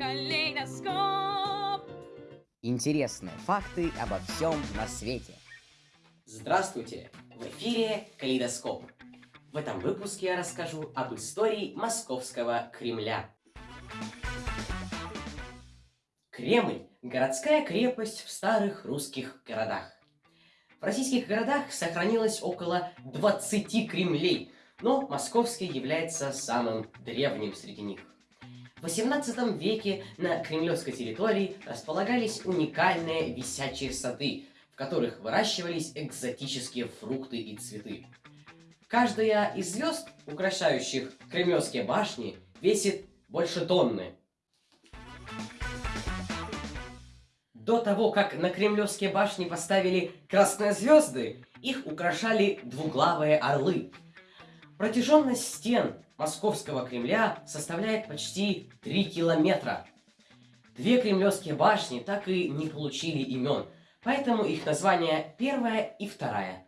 Калейдоскоп. Интересные факты обо всем на свете. Здравствуйте! В эфире Калейдоскоп. В этом выпуске я расскажу об истории Московского Кремля. Кремль – городская крепость в старых русских городах. В российских городах сохранилось около 20 кремлей, но московский является самым древним среди них. В XVIII веке на кремлевской территории располагались уникальные висячие сады, в которых выращивались экзотические фрукты и цветы. Каждая из звезд, украшающих кремлевские башни, весит больше тонны. До того, как на кремлевские башни поставили красные звезды, их украшали двуглавые орлы. Протяженность стен Московского Кремля составляет почти 3 километра. Две кремлевские башни так и не получили имен, поэтому их название первая и вторая.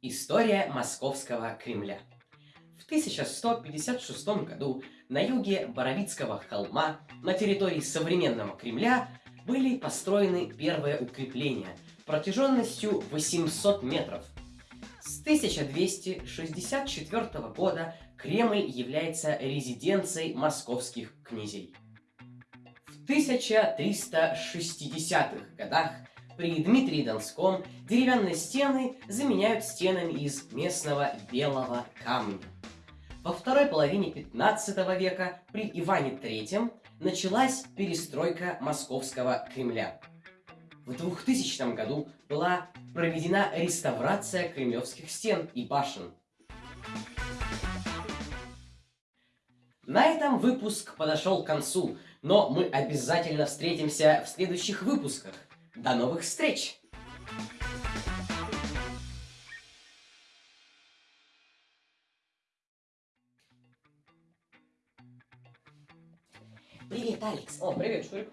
История Московского Кремля. В 1156 году на юге Боровицкого холма, на территории современного Кремля, были построены первые укрепления протяженностью 800 метров – с 1264 года Кремль является резиденцией московских князей. В 1360-х годах при Дмитрии Донском деревянные стены заменяют стенами из местного белого камня. Во второй половине 15 века при Иване III началась перестройка московского Кремля – в 2000 году была проведена реставрация кремлевских стен и башен. На этом выпуск подошел к концу, но мы обязательно встретимся в следующих выпусках. До новых встреч! Привет, Алекс. О, привет, Шурик.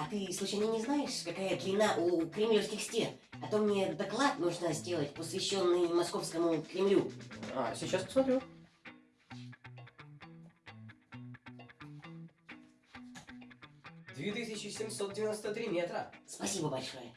А ты случайно не знаешь, какая длина у кремлевских стен? А то мне доклад нужно сделать, посвященный московскому Кремлю. А, сейчас посмотрю. Две тысячи семьсот девяносто три метра. Спасибо большое.